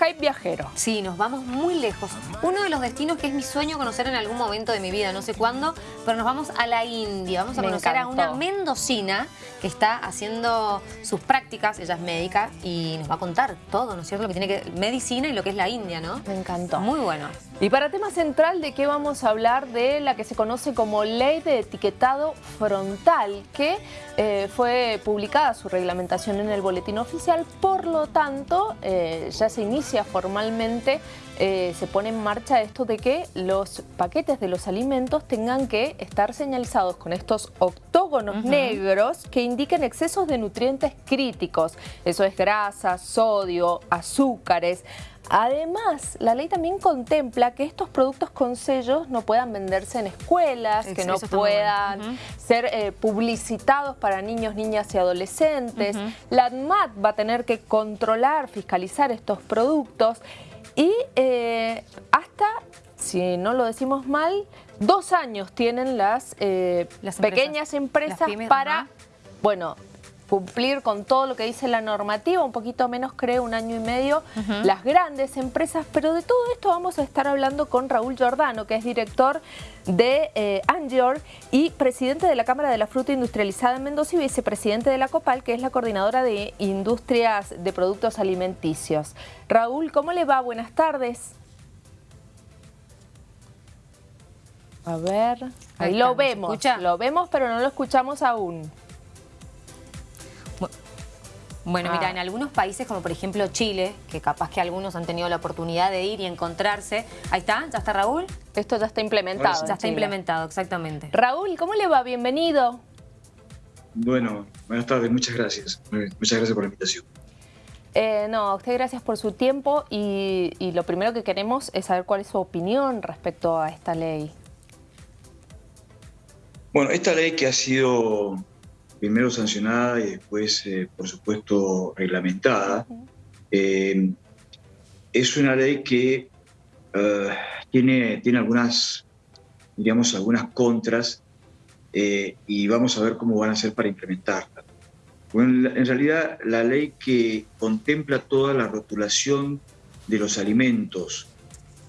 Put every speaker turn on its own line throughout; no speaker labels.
Skype viajero.
Sí, nos vamos muy lejos. Uno de los destinos que es mi sueño conocer en algún momento de mi vida, no sé cuándo, pero nos vamos a la India. Vamos a conocer a una mendocina que está haciendo sus prácticas, ella es médica, y nos va a contar todo, ¿no es cierto? Lo que tiene que medicina y lo que es la India, ¿no?
Me encantó.
Muy bueno.
Y para tema central, ¿de qué vamos a hablar? De la que se conoce como Ley de Etiquetado Frontal, que eh, fue publicada su reglamentación en el Boletín Oficial, por lo tanto, eh, ya se inicia formalmente, eh, se pone en marcha esto de que los paquetes de los alimentos tengan que estar señalizados con estos octógonos negros que indiquen excesos de nutrientes críticos. Eso es grasa, sodio, azúcares. Además, la ley también contempla que estos productos con sellos no puedan venderse en escuelas, que no puedan ser eh, publicitados para niños, niñas y adolescentes. La ADMAT va a tener que controlar, fiscalizar estos productos y eh, hasta, si no lo decimos mal, dos años tienen las, eh, pequeñas empresas. Para... Bueno, cumplir con todo lo que dice la normativa, un poquito menos creo, un año y medio, las grandes empresas, pero de todo esto vamos a estar hablando con Raúl Giordano, que es director de eh, Angior y presidente de la Cámara de la Fruta Industrializada en Mendoza y vicepresidente de la COPAL, que es la coordinadora de Industrias de Productos Alimenticios. Raúl, ¿cómo le va? Buenas tardes. A ver, ahí, lo vemos, lo vemos pero no lo escuchamos aún.
Bueno, mira, ah. en algunos países como por ejemplo Chile, que capaz que algunos han tenido la oportunidad de ir y encontrarse. Ahí está, ¿ya está Raúl?
Esto ya está implementado.
Ya está implementado, exactamente.
Raúl, ¿cómo le va? Bienvenido.
Bueno, buenas tardes, muchas gracias. Muchas gracias por la invitación.
Eh, no, a usted gracias por su tiempo y, y lo primero que queremos es saber cuál es su opinión respecto a esta ley.
Bueno, esta ley que ha sido primero sancionada y después, eh, por supuesto, reglamentada. Eh, es una ley que eh, tiene, tiene algunas, digamos, algunas contras y vamos a ver cómo van a ser para implementarla. Bueno, en realidad, la ley que contempla toda la rotulación de los alimentos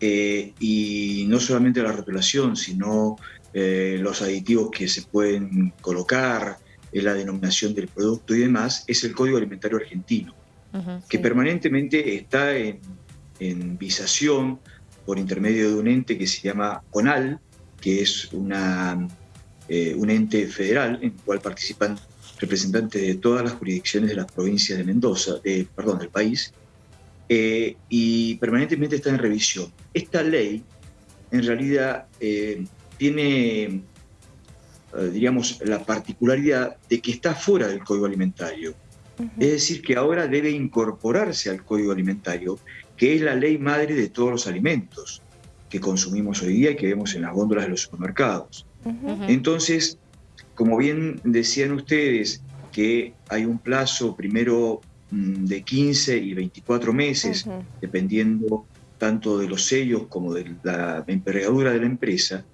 y no solamente la rotulación, sino los aditivos que se pueden colocar, es la denominación del producto y demás, es el Código Alimentario Argentino, que permanentemente está en, visación por intermedio de un ente que se llama CONAL, que es una, eh, un ente federal en el cual participan representantes de todas las jurisdicciones de las provincias de Mendoza, de, perdón, del país, eh, y permanentemente está en revisión. Esta ley, en realidad, eh, tiene eh, diríamos, la particularidad de que está fuera del código alimentario. Es decir, que ahora debe incorporarse al código alimentario, que es la ley madre de todos los alimentos que consumimos hoy día y que vemos en las góndolas de los supermercados. Entonces, como bien decían ustedes, que hay un plazo primero mm, de 15 y 24 meses, dependiendo tanto de los sellos como de la envergadura de la empresa,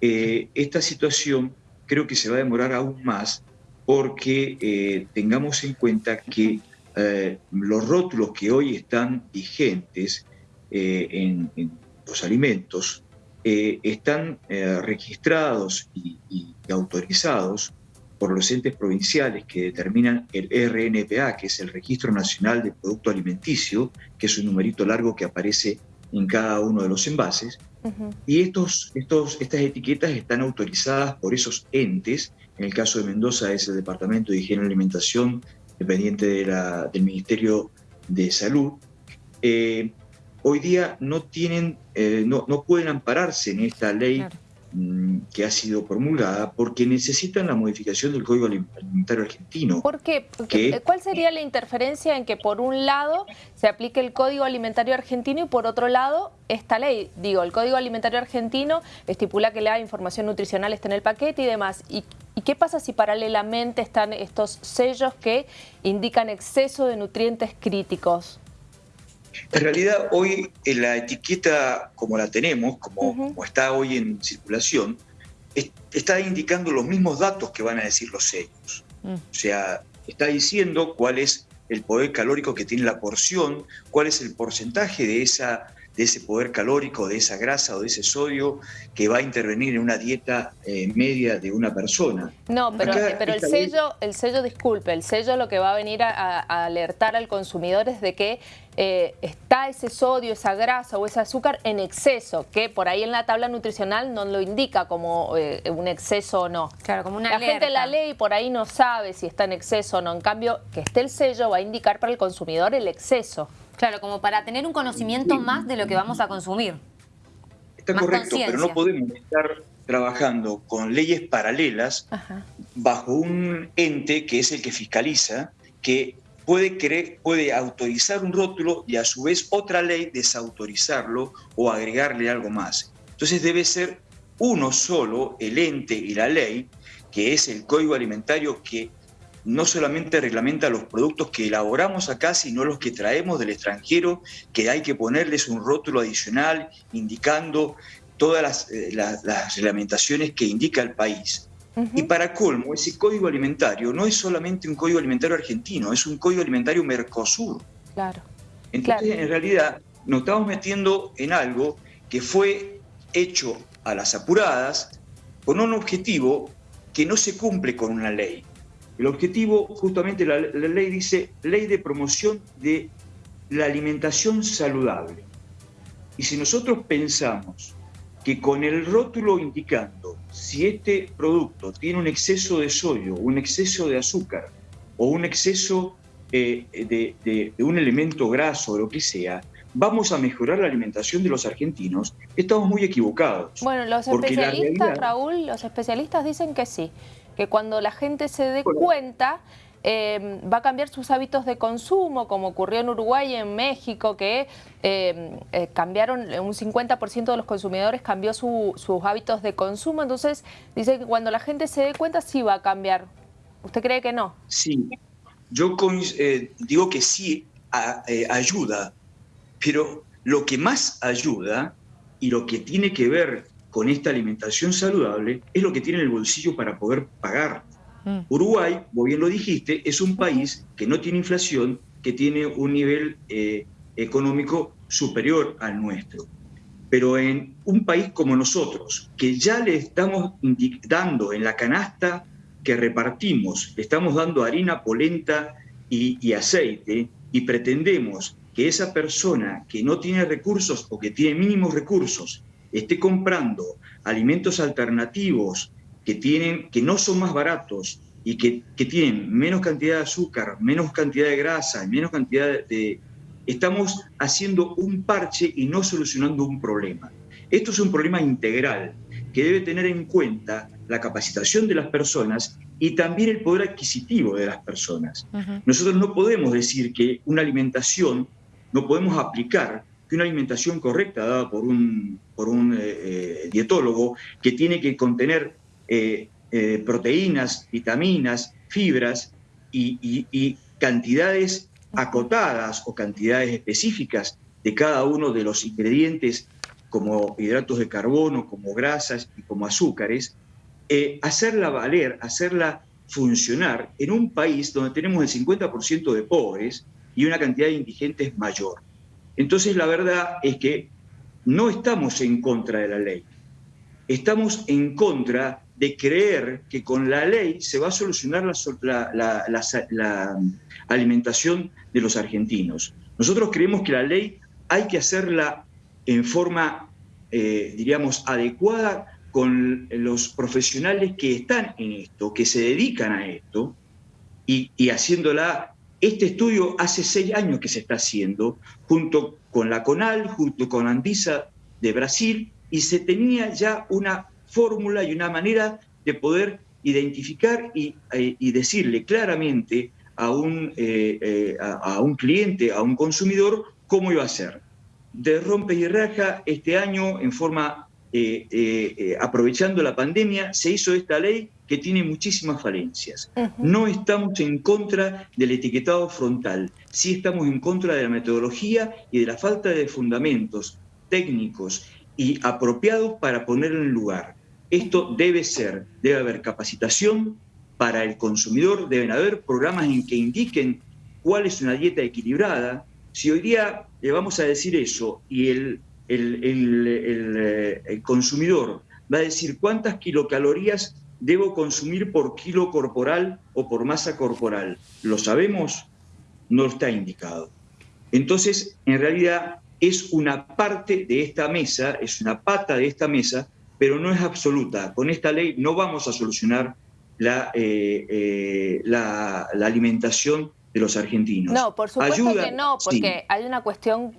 eh, esta situación creo que se va a demorar aún más porque eh, tengamos en cuenta que eh, los rótulos que hoy están vigentes eh, en, los alimentos están registrados y, y, autorizados por los entes provinciales que determinan el RNPA, que es el Registro Nacional de Producto Alimenticio, que es un numerito largo que aparece en cada uno de los envases, y estos, estos, estas etiquetas están autorizadas por esos entes, en el caso de Mendoza es el Departamento de Higiene y Alimentación, dependiente de la, del Ministerio de Salud, eh, hoy día no, tienen, eh, no, no, pueden ampararse en esta ley que ha sido promulgada porque necesitan la modificación del Código Alimentario Argentino.
¿Por qué? ¿Cuál sería la interferencia en que por un lado se aplique el Código Alimentario Argentino y por otro lado esta ley? Digo, el Código Alimentario Argentino estipula que la información nutricional está en el paquete y demás. ¿Y, y qué pasa si paralelamente están estos sellos que indican exceso de nutrientes críticos?
En realidad hoy en la etiqueta como la tenemos, como, está hoy en circulación, está indicando los mismos datos que van a decir los sellos. Mm. O sea, está diciendo cuál es el poder calórico que tiene la porción, cuál es el porcentaje de esa de ese poder calórico, de esa grasa o de ese sodio que va a intervenir en una dieta eh, media de una persona.
No, pero, pero el sello, el sello, disculpe, el sello lo que va a venir a, alertar al consumidor es de que eh, está ese sodio, esa grasa o ese azúcar en exceso, que por ahí en la tabla nutricional no lo indica como eh, un exceso o no.
Claro, como una
La gente la ley por ahí no sabe si está en exceso o no. En cambio, que esté el sello va a indicar para el consumidor el exceso.
Claro, como para tener un conocimiento más de lo que vamos a consumir.
Está correcto, pero no podemos estar trabajando con leyes paralelas bajo un ente que es el que fiscaliza, que puede, querer, puede autorizar un rótulo y a su vez otra ley desautorizarlo o agregarle algo más. Entonces debe ser uno solo, el ente y la ley, que es el Código Alimentario que no solamente reglamenta los productos que elaboramos acá, sino los que traemos del extranjero, que hay que ponerles un rótulo adicional indicando todas las, eh, reglamentaciones que indica el país. Y para colmo, ese código alimentario no es solamente un código alimentario argentino, es un código alimentario Mercosur.
Claro.
Entonces, en realidad, nos estamos metiendo en algo que fue hecho a las apuradas con un objetivo que no se cumple con una ley. El objetivo, justamente la, ley dice, ley de promoción de la alimentación saludable. Y si nosotros pensamos que con el rótulo indicando si este producto tiene un exceso de sodio, un exceso de azúcar o un exceso eh, de, un elemento graso o lo que sea, vamos a mejorar la alimentación de los argentinos, estamos muy equivocados.
Bueno, los especialistas, Raúl, los especialistas dicen que sí, que cuando la gente se dé cuenta em, va a cambiar sus hábitos de consumo, como ocurrió en Uruguay y en México, que em, eh, cambiaron, un 50% de los consumidores cambió sus hábitos de consumo. Entonces, dice que cuando la gente se dé cuenta sí va a cambiar. ¿Usted cree que no?
Sí, yo eh, digo que sí eh, ayuda, pero lo que más ayuda y lo que tiene que ver con esta alimentación saludable es lo que tiene en el bolsillo para poder pagar. Mm. Uruguay, vos bien lo dijiste, es un país que no tiene inflación, que tiene un nivel eh, económico superior al nuestro. Pero en un país como nosotros, que ya le estamos dando en la canasta que repartimos, le estamos dando harina, polenta y, y aceite, y pretendemos que esa persona que no tiene recursos o que tiene mínimos recursos esté comprando alimentos alternativos que, tienen, que no son más baratos y que, tienen menos cantidad de azúcar, menos cantidad de grasa, menos cantidad de... Estamos haciendo un parche y no solucionando un problema. Esto es un problema integral que debe tener en cuenta la capacitación de las personas y también el poder adquisitivo de las personas. Nosotros no podemos decir que una alimentación, no podemos aplicar una alimentación correcta dada por un, por un eh, eh, dietólogo que tiene que contener eh, proteínas, vitaminas, fibras y, cantidades acotadas o cantidades específicas de cada uno de los ingredientes como hidratos de carbono, como grasas y como azúcares, hacerla valer, hacerla funcionar en un país donde tenemos el 50% de pobres y una cantidad de indigentes mayor. Entonces la verdad es que no estamos en contra de la ley, estamos en contra de creer que con la ley se va a solucionar la, alimentación de los argentinos. Nosotros creemos que la ley hay que hacerla en forma, eh, diríamos, adecuada con los profesionales que están en esto, que se dedican a esto, y, y haciéndola este estudio hace seis años que se está haciendo, junto con la CONAL, junto con Andisa de Brasil, y se tenía ya una fórmula y una manera de poder identificar y, eh, decirle claramente a un, eh, eh, a, un cliente, a un consumidor, cómo iba a ser. De rompe y raja, este año, en forma, aprovechando la pandemia, se hizo esta ley que tiene muchísimas falencias. No estamos en contra del etiquetado frontal, sí estamos en contra de la metodología y de la falta de fundamentos técnicos y apropiados para ponerlo en lugar. Esto debe ser, debe haber capacitación para el consumidor, deben haber programas en que indiquen cuál es una dieta equilibrada. Si hoy día le vamos a decir eso y el, el, consumidor va a decir cuántas kilocalorías debo consumir por kilo corporal o por masa corporal, ¿lo sabemos? No está indicado. Entonces, en realidad es una parte de esta mesa, es una pata de esta mesa, pero no es absoluta. Con esta ley no vamos a solucionar la, eh, eh, la, alimentación de los argentinos.
No, por supuesto que no, porque hay una cuestión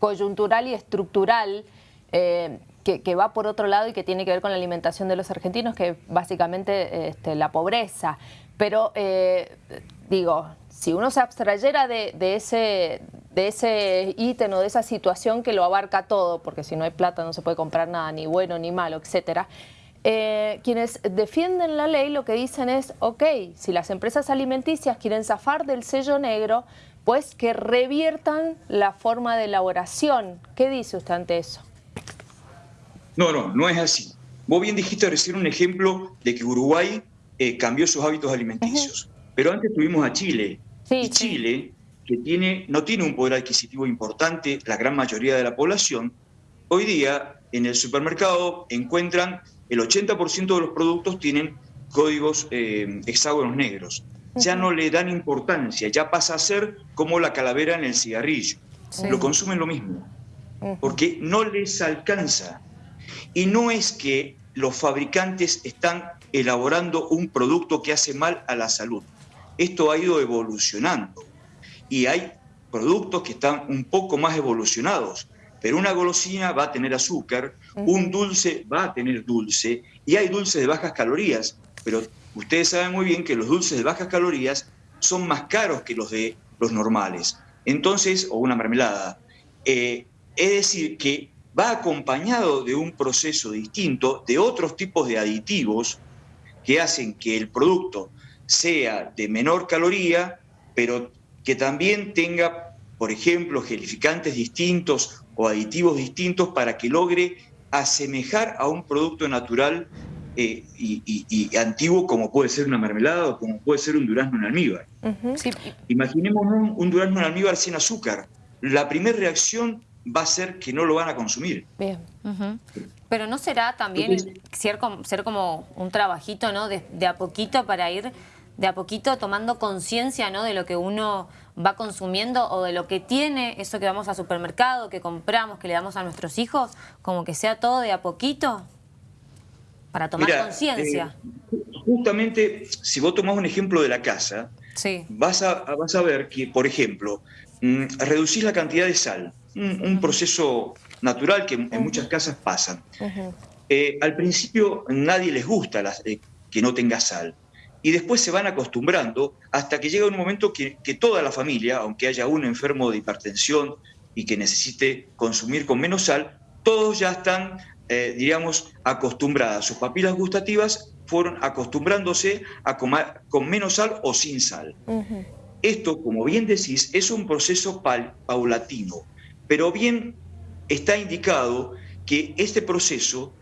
coyuntural y estructural eh, que, va por otro lado y que tiene que ver con la alimentación de los argentinos, que básicamente este, la pobreza. Pero, digo, si uno se abstrayera de, de ese, de ese ítem o de esa situación que lo abarca todo, porque si no hay plata no se puede comprar nada, ni bueno ni malo, etcétera. Eh, quienes defienden la ley lo que dicen es, ok, si las empresas alimenticias quieren zafar del sello negro, pues que reviertan la forma de elaboración. ¿Qué dice usted ante eso?
No, no, no es así. Vos bien dijiste recién un ejemplo de que Uruguay eh, cambió sus hábitos alimenticios, pero antes tuvimos a Chile. y Chile que tiene, no tiene un poder adquisitivo importante, la gran mayoría de la población, hoy día en el supermercado encuentran el 80% de los productos tienen códigos eh, hexágonos negros. Ya no le dan importancia, ya pasa a ser como la calavera en el cigarrillo. Lo consumen lo mismo, porque no les alcanza. Y no es que los fabricantes están elaborando un producto que hace mal a la salud. Esto ha ido evolucionando y hay productos que están un poco más evolucionados, pero una golosina va a tener azúcar, un dulce va a tener dulce, y hay dulces de bajas calorías, pero ustedes saben muy bien que los dulces de bajas calorías son más caros que los de los normales. Entonces, o una mermelada. Eh, es decir, que va acompañado de un proceso distinto, de otros tipos de aditivos que hacen que el producto sea de menor caloría, pero que también tenga, por ejemplo, gelificantes distintos o aditivos distintos para que logre asemejar a un producto natural eh, y, antiguo como puede ser una mermelada o como puede ser un durazno en almíbar. Imaginemos un, durazno en almíbar sin azúcar. La primera reacción va a ser que no lo van a consumir.
Bien. Pero ¿no será también ser, como, ser, como un trabajito, ¿no? de a poquito para ir de a poquito tomando conciencia ¿no? de lo que uno va consumiendo o de lo que tiene, eso que vamos al supermercado, que compramos, que le damos a nuestros hijos, como que sea todo de a poquito para tomar conciencia.
Eh, justamente, si vos tomás un ejemplo de la casa, sí. vas, a, vas a ver que, por ejemplo, mm, reducir la cantidad de sal, un, proceso natural que en muchas casas pasa. Eh, al principio nadie les gusta eh, que no tenga sal y después se van acostumbrando hasta que llega un momento que, toda la familia, aunque haya un enfermo de hipertensión y que necesite consumir con menos sal, todos ya están, eh, diríamos, acostumbradas. Sus papilas gustativas fueron acostumbrándose a comer con menos sal o sin sal. Esto, como bien decís, es un proceso paulatino, pero bien está indicado que este proceso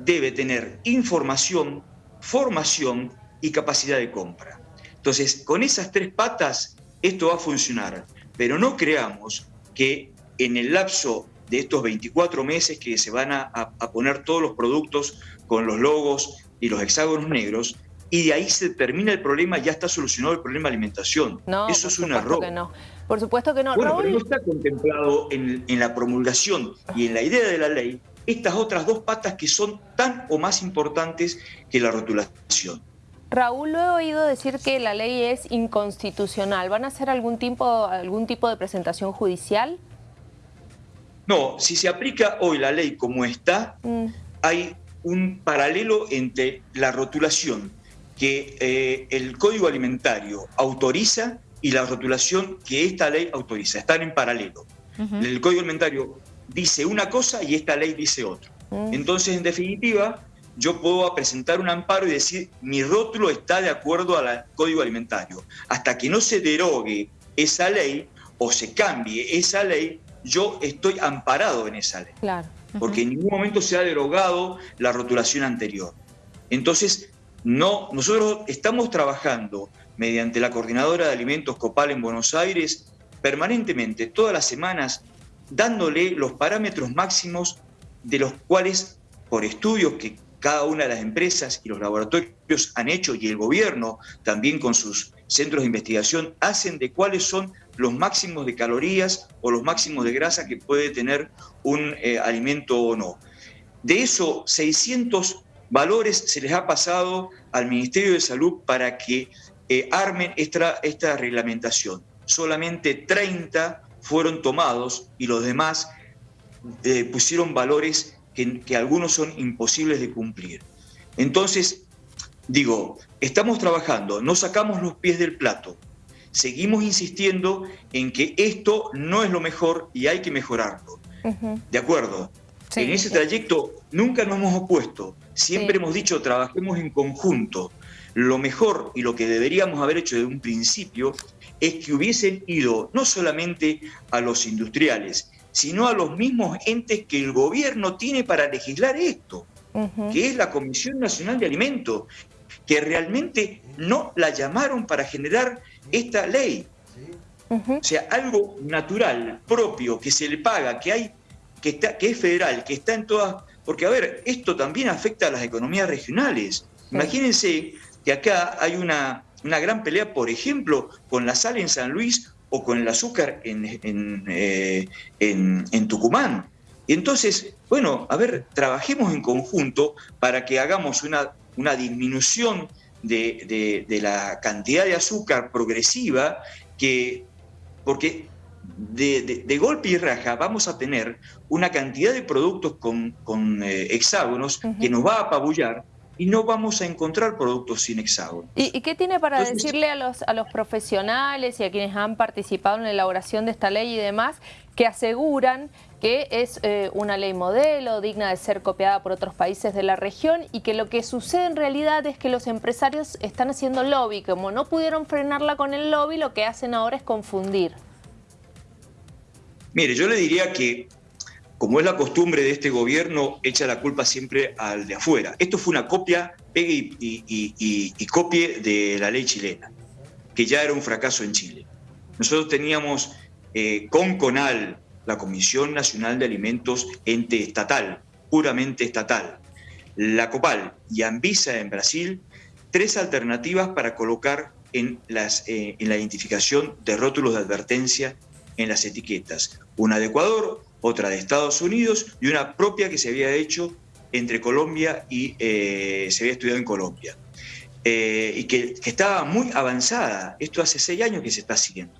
debe tener información, formación y capacidad de compra. Entonces, con esas tres patas, esto va a funcionar, pero no creamos que en el lapso de estos 24 meses que se van a, poner todos los productos con los logos y los hexágonos negros, y de ahí se termina el problema, ya está solucionado el problema de alimentación. No, Eso es un error.
Que no. Por supuesto que no.
Bueno, pero no está contemplado en, en, la promulgación y en la idea de la ley estas otras dos patas que son tan o más importantes que la rotulación.
Raúl, lo he oído decir que la ley es inconstitucional. ¿Van a hacer algún tipo, algún tipo de presentación judicial?
No, si se aplica hoy la ley como está, mm. hay un paralelo entre la rotulación que eh, el Código Alimentario autoriza y la rotulación que esta ley autoriza. Están en paralelo. El Código Alimentario dice una cosa y esta ley dice otra. Mm. Entonces, en definitiva, yo puedo presentar un amparo y decir mi rótulo está de acuerdo al código alimentario. Hasta que no se derogue esa ley o se cambie esa ley, yo estoy amparado en esa ley. Claro. Porque en ningún momento se ha derogado la rotulación anterior. Entonces, no, nosotros estamos trabajando mediante la Coordinadora de Alimentos Copal en Buenos Aires, permanentemente, todas las semanas, dándole los parámetros máximos de los cuales, por estudios que cada una de las empresas y los laboratorios han hecho y el gobierno también con sus centros de investigación hacen de cuáles son los máximos de calorías o los máximos de grasa que puede tener un eh, alimento o no. De eso, 600 valores se les ha pasado al Ministerio de Salud para que eh, armen esta, esta reglamentación. Solamente 30 fueron tomados y los demás eh, pusieron valores que, algunos son imposibles de cumplir. Entonces, digo, estamos trabajando, no sacamos los pies del plato, seguimos insistiendo en que esto no es lo mejor y hay que mejorarlo. ¿De acuerdo? en ese trayecto nunca nos hemos opuesto, siempre hemos dicho trabajemos en conjunto. Lo mejor y lo que deberíamos haber hecho desde un principio es que hubiesen ido no solamente a los industriales, sino a los mismos entes que el gobierno tiene para legislar esto, que es la Comisión Nacional de Alimentos, que realmente no la llamaron para generar esta ley. O sea, algo natural, propio, que se le paga, que hay, que, está, que es federal, que está en todas... Porque, a ver, esto también afecta a las economías regionales. Imagínense que acá hay una, una gran pelea, por ejemplo, con la sal en San Luis o con el azúcar en, eh, Tucumán. Y entonces, bueno, a ver, trabajemos en conjunto para que hagamos una, una disminución de, la cantidad de azúcar progresiva, que, porque de, golpe y raja vamos a tener una cantidad de productos con, eh, hexágonos que nos va a apabullar y no vamos a encontrar productos sin hexágono.
¿Y, qué tiene para decirle a los, a los profesionales y a quienes han participado en la elaboración de esta ley y demás, que aseguran que es eh, una ley modelo, digna de ser copiada por otros países de la región y que lo que sucede en realidad es que los empresarios están haciendo lobby, como no pudieron frenarla con el lobby, lo que hacen ahora es confundir.
Mire, yo le diría que como es la costumbre de este gobierno, echa la culpa siempre al de afuera. Esto fue una copia, pegue y, copie de la ley chilena, que ya era un fracaso en Chile. Nosotros teníamos eh, con CONAL, la Comisión Nacional de Alimentos, ente estatal, puramente estatal, la COPAL y Anvisa en Brasil, tres alternativas para colocar en, las, eh, en la identificación de rótulos de advertencia en las etiquetas. Una de Ecuador, otra de Estados Unidos y una propia que se había hecho entre Colombia y eh, se había estudiado en Colombia. Eh, y que, estaba muy avanzada. Esto hace seis años que se está siguiendo.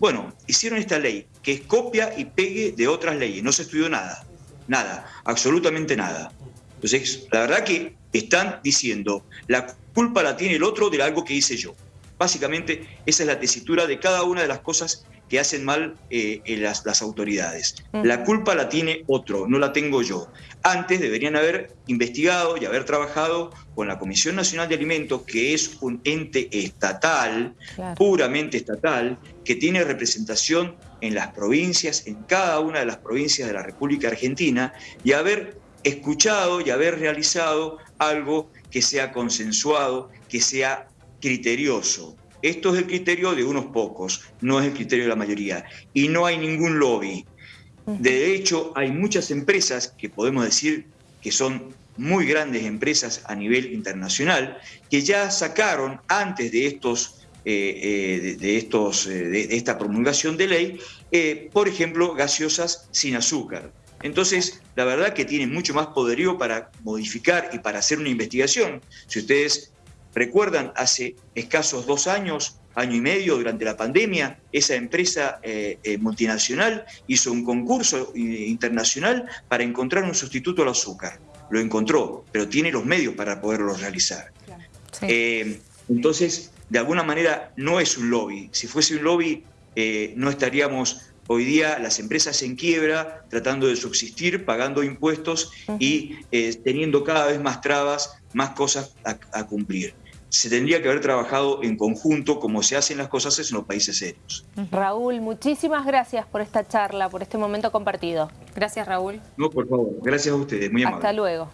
Bueno, hicieron esta ley que es copia y pegue de otras leyes. No se estudió nada, nada, absolutamente nada. Entonces, la verdad que están diciendo, la culpa la tiene el otro de algo que hice yo. Básicamente, esa es la tesitura de cada una de las cosas que hacen mal eh, las, autoridades. La culpa la tiene otro, no la tengo yo. Antes deberían haber investigado y haber trabajado con la Comisión Nacional de Alimentos, que es un ente estatal, puramente estatal, que tiene representación en las provincias, en cada una de las provincias de la República Argentina, y haber escuchado y haber realizado algo que sea consensuado, que sea criterioso. Esto es el criterio de unos pocos, no es el criterio de la mayoría. Y no hay ningún lobby. De hecho, hay muchas empresas que podemos decir que son muy grandes empresas a nivel internacional que ya sacaron antes de estos eh, eh, de, estos, eh, de esta promulgación de ley, por ejemplo, gaseosas sin azúcar. Entonces, la verdad que tienen mucho más poderío para modificar y para hacer una investigación. Si ustedes Recuerdan, hace escasos dos años, año y medio, durante la pandemia, esa empresa eh, eh, multinacional hizo un concurso eh, internacional para encontrar un sustituto al azúcar. Lo encontró, pero tiene los medios para poderlo realizar. entonces, de alguna manera, no es un lobby. Si fuese un lobby, no estaríamos hoy día las empresas en quiebra, tratando de subsistir, pagando impuestos y teniendo cada vez más trabas, más cosas a cumplir se tendría que haber trabajado en conjunto como se hacen las cosas en los países serios.
Raúl, muchísimas gracias por esta charla, por este momento compartido. Gracias, Raúl.
No, por favor. Gracias a ustedes. Muy amable.
Hasta luego.